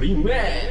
Remix.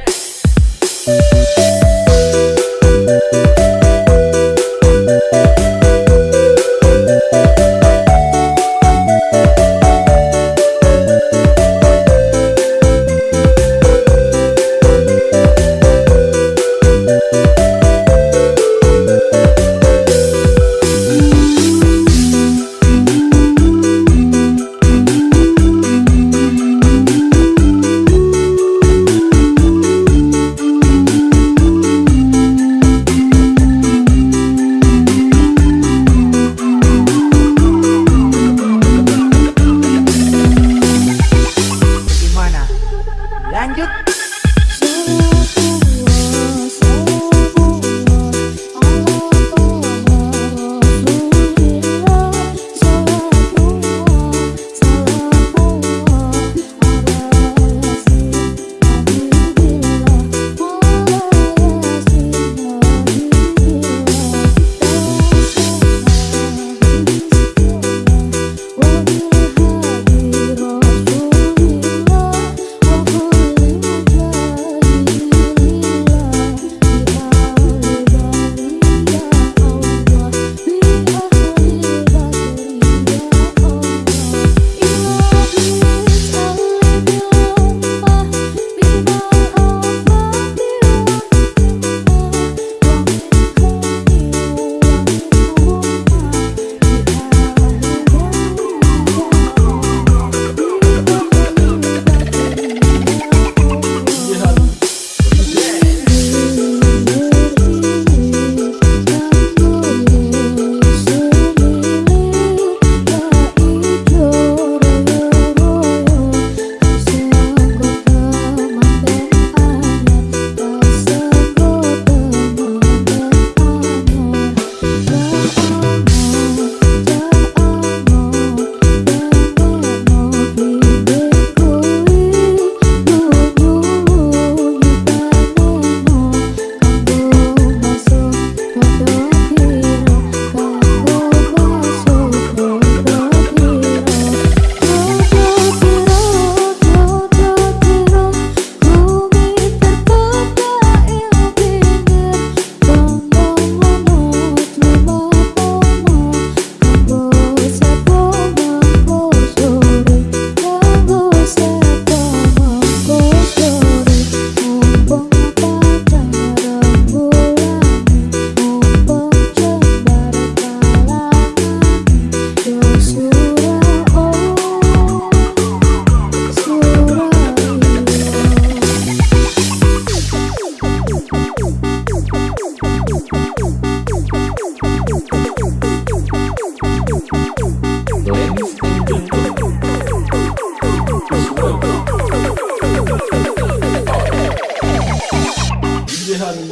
DJ Honey.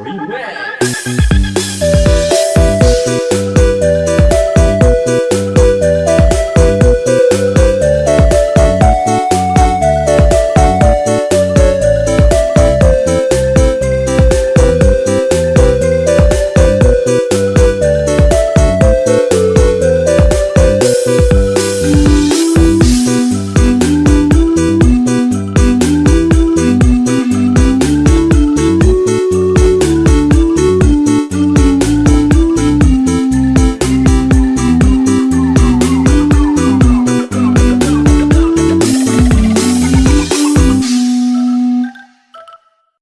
Remix.